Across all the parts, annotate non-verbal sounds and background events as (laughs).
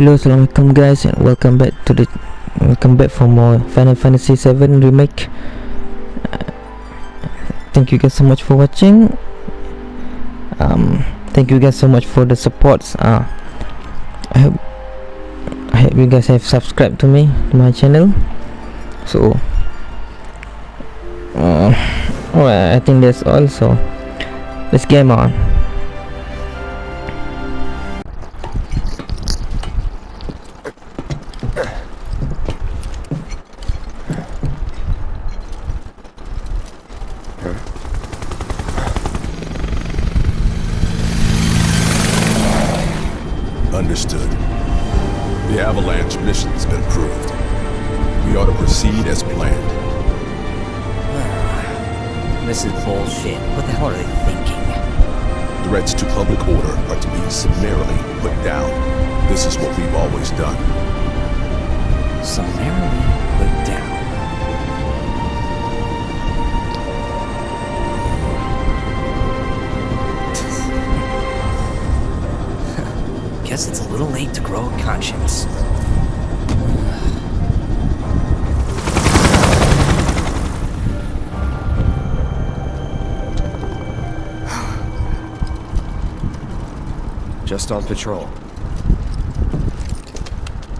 Hello, assalamualaikum guys, and welcome back to the welcome back for more Final Fantasy 7 remake. Uh, thank you guys so much for watching. Um, thank you guys so much for the supports. Uh, I hope I hope you guys have subscribed to me to my channel. So, uh, well, I think that's all. So, let's game on. Understood. The Avalanche mission's been approved. We ought to proceed as planned. (sighs) This is bullshit. What the hell are they thinking? Threats to public order are to be summarily put down. This is what we've always done. Summarily put down. Guess it's a little late to grow a conscience. (sighs) Just on patrol.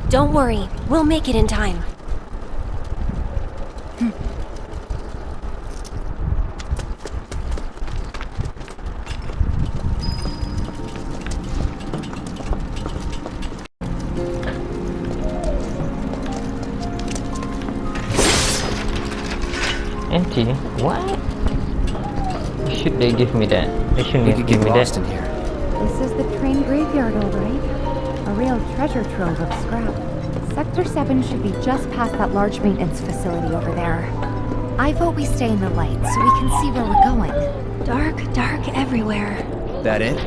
Don't worry, we'll make it in time. Empty? What? Should they give me that? They shouldn't We give could get me lost that. in here. This is the train graveyard, all right. A real treasure trove of scrap. Sector 7 should be just past that large maintenance facility over there. I vote we stay in the light so we can see where we're going. Dark, dark everywhere. That it?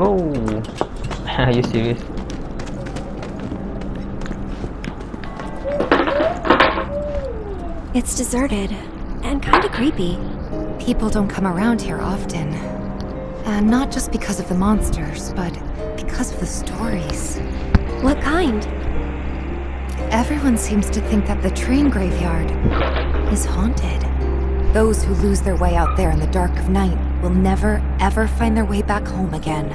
Oh, (laughs) are you serious? It's deserted and kind of creepy. People don't come around here often. And not just because of the monsters, but because of the stories. What kind? Everyone seems to think that the train graveyard is haunted. Those who lose their way out there in the dark of night will never, ever find their way back home again.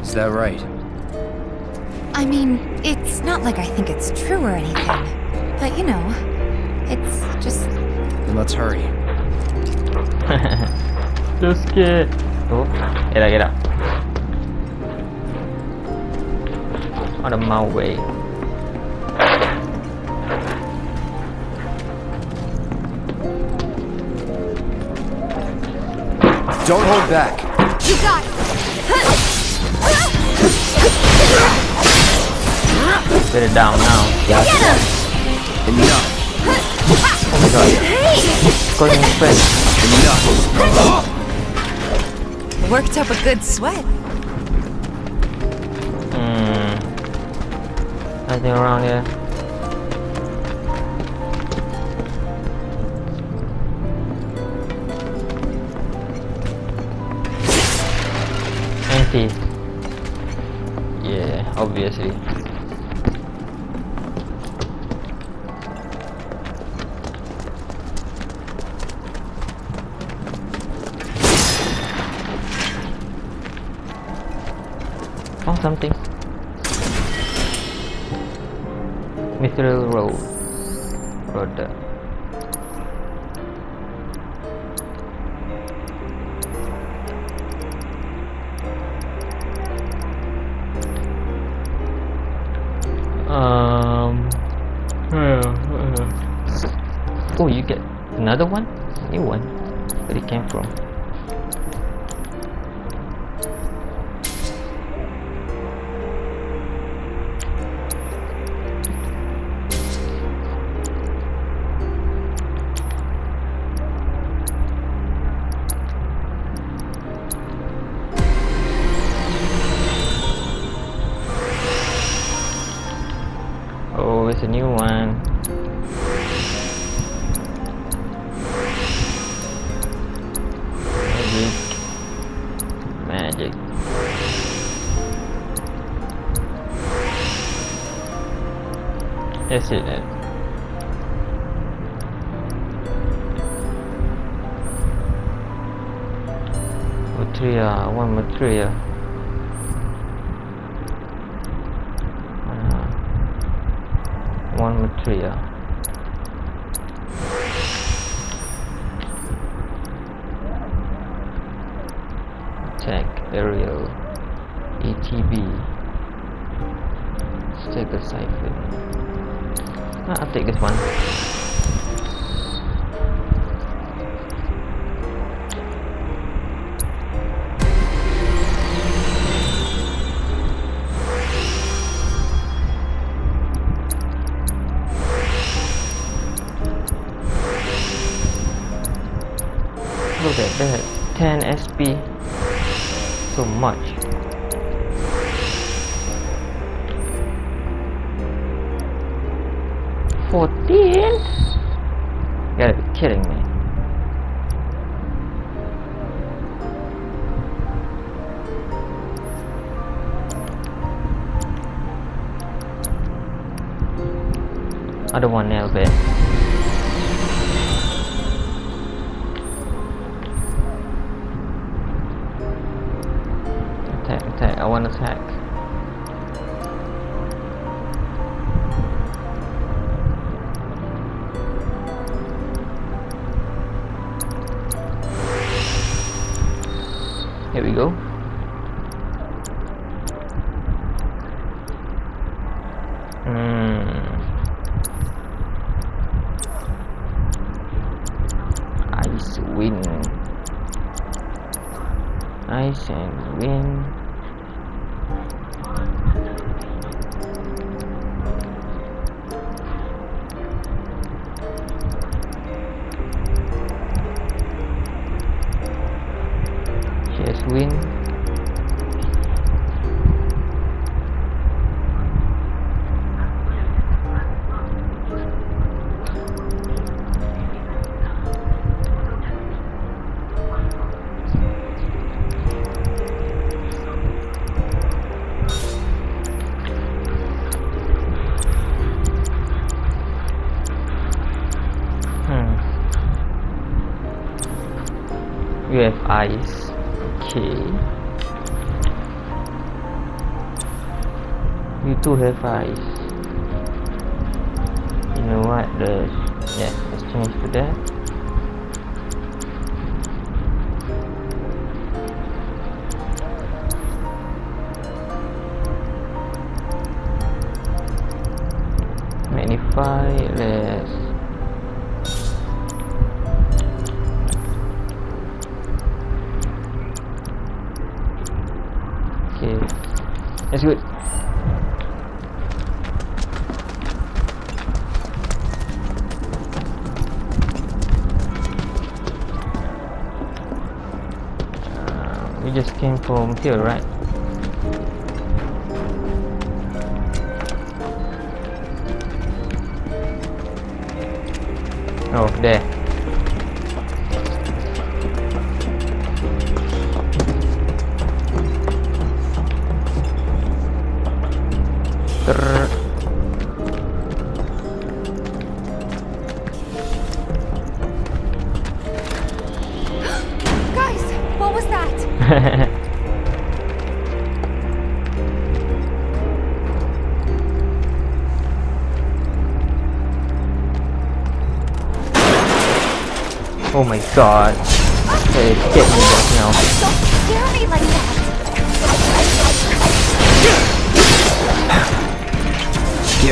Is that right? I mean, it's not like I think it's true or anything. But you know, it's just Then let's hurry. (laughs) just scared. Oh, get out, get out. Out of my way. Don't hold back. You got it! (laughs) Get it down now. Get him! Enough. Oh my god. Going straight. Enough. worked up a good sweat. Hmm. Nothing around here. Empty. Yeah, obviously. Um. Oh, you get another one? New one? Where it came from? That's it then. Material, one material. Uh, one material. Uh, uh, Attack, uh. aerial, ATB. Let's. I'll take this one. Look at that, 10 SP. So much. Fourteen? You gotta be kidding me. I don't one nail bit. Hmm. You have eyes Okay. You too have eyes You know what? The yeah, let's change to that. Magnify. Let's came from here, right? Oh, there. Trrr.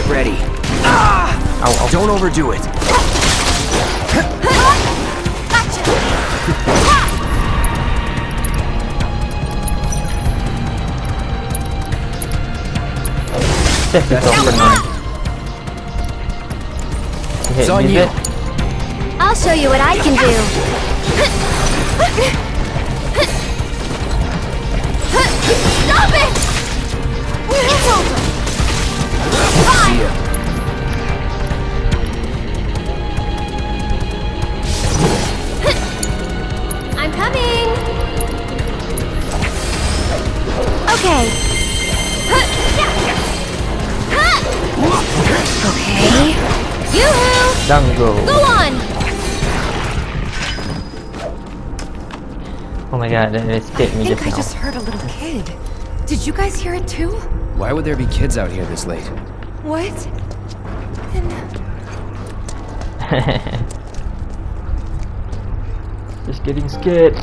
Get ready. Ow, ow. Don't overdo it. This is so annoying. It's on you. it. I'll show you what I can do. Stop it! It's over. Yoo-hoo! Dango. Go on! Oh my god, that escaped I me think just I now. just heard a little kid. Did you guys hear it too? Why would there be kids out here this late? What? And (laughs) just getting scared.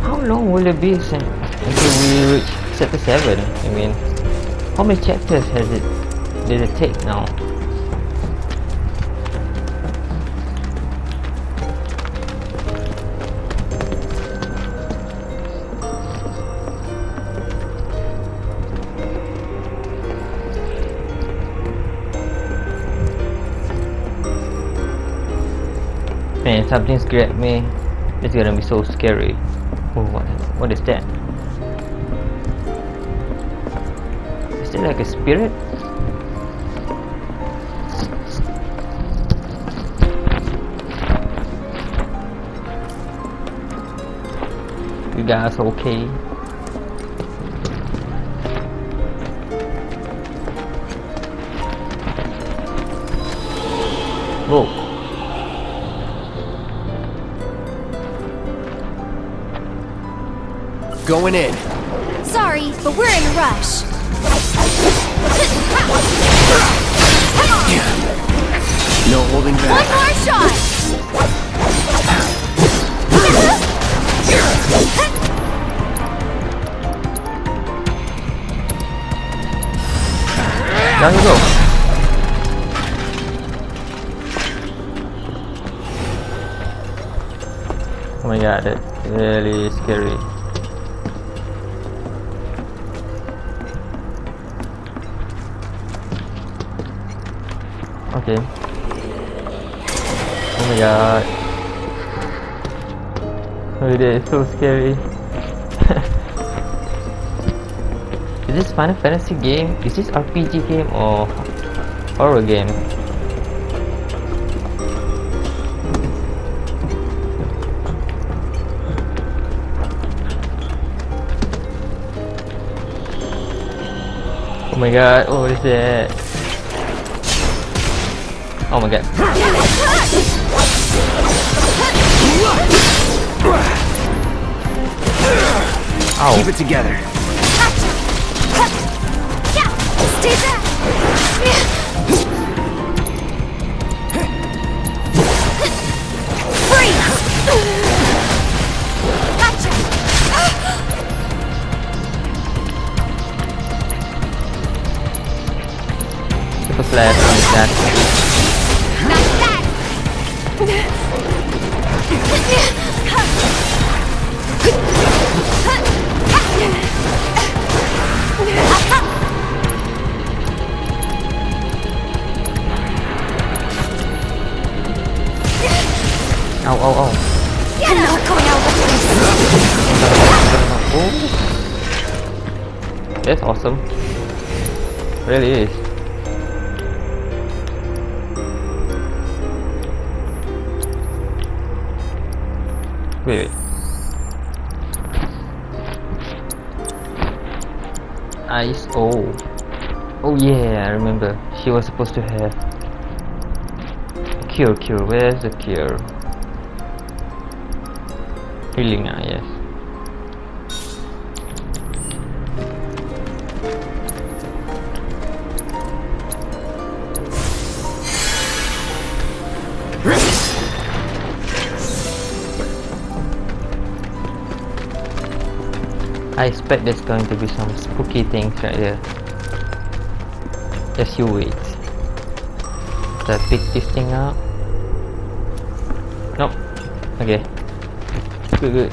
How long will it be sin- until we reach chapter 7? I mean, how many chapters has it did it take now? Man, something's grabbed me. It's gonna be so scary. Oh, what, what is that? Is that like a spirit? You guys okay? Whoa. Going in. Sorry, but we're in a rush. No holding back. One more shot! Down you go. Oh my god, that's really scary. Okay. Oh my god. Oh, it is so scary. (laughs) Is this Final Fantasy game? Is this RPG game or horror game? Oh my god, what is that? Oh my god. Ow. Keep it together. Stay back! Freeze! Gotcha! Slash on that. Ow, ow, ow. I'm not going out with this! Oh, that's awesome. Really is. Wait, wait. Ice. Oh. Oh yeah, I remember. She was supposed to have cure. Cure. Where's the cure? Healing. Yes. I expect there's going to be some spooky things right there. Just you wait. Should I pick this thing up? Nope. Okay. Good, good.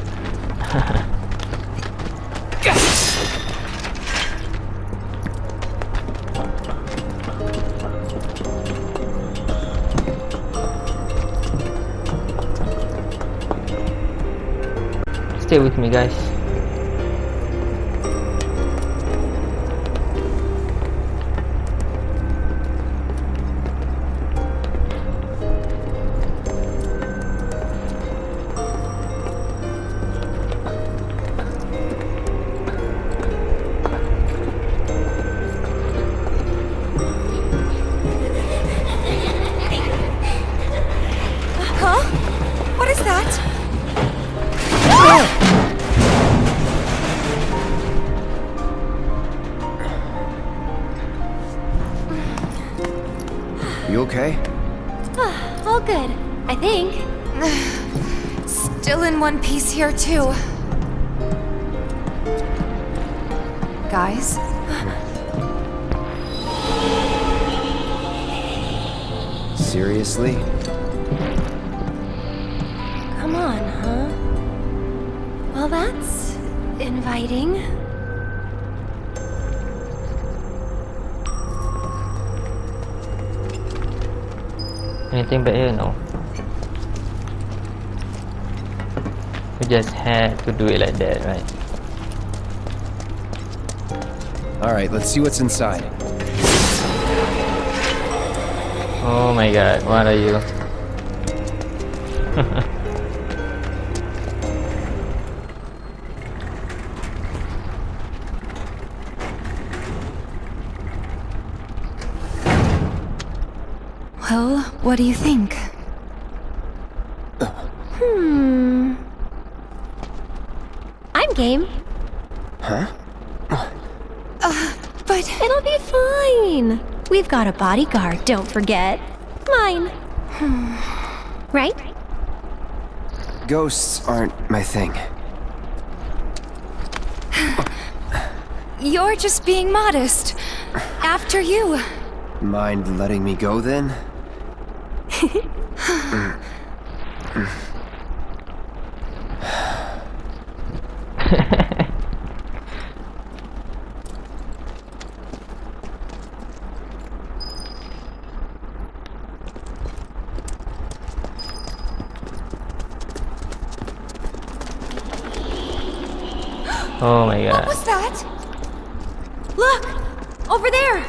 (laughs) Stay with me, guys. Still in one piece here, too. Guys? Seriously? Come on, huh? Well, that's inviting. Anything back here? No. We just had to do it like that, right? Alright, let's see what's inside. Oh my god, what are you? (laughs) Well, what do you think? Hmm. I'm game. Huh? Uh, but It'll be fine. We've got a bodyguard, don't forget. Mine. (sighs) right? Ghosts aren't my thing. you're just being modest. After you. Mind letting me go then? (laughs) Mm. Mm. Oh my god. What's that? Look! Over there!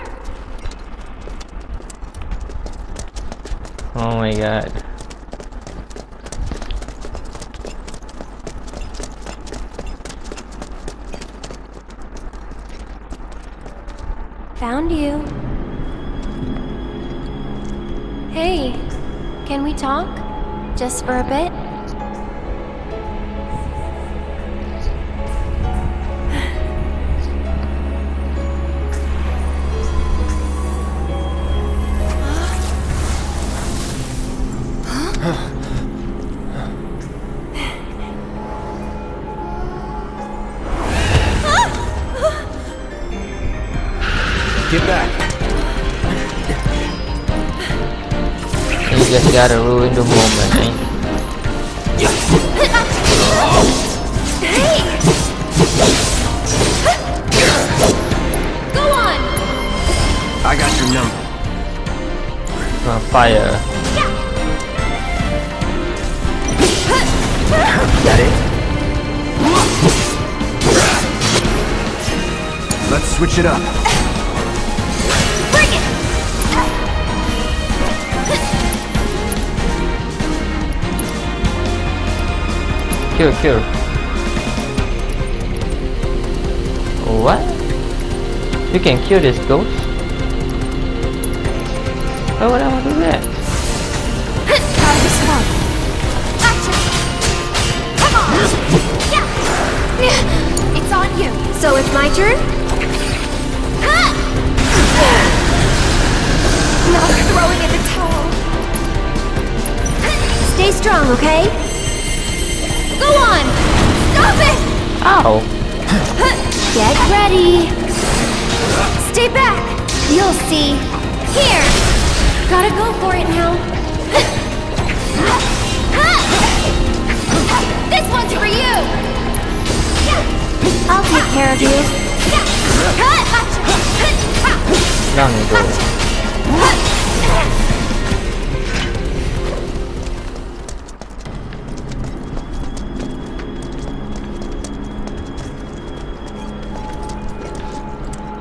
Oh my god. Found you. Hey, can we talk? Just for a bit? You gotta ruin the moment, eh? Go on! I got your number. Uh, fire. That it? Let's switch it up. Kill, kill. What? You can kill this ghost? Why would I want to do that? It's on you. So it's my turn? Not throwing in the towel. Stay strong, okay? Go on! Stop it! Ow! (laughs) Get ready! Stay back! You'll see. Here! Gotta go for it now. (laughs) This one's for you! I'll take care of you. Down you go.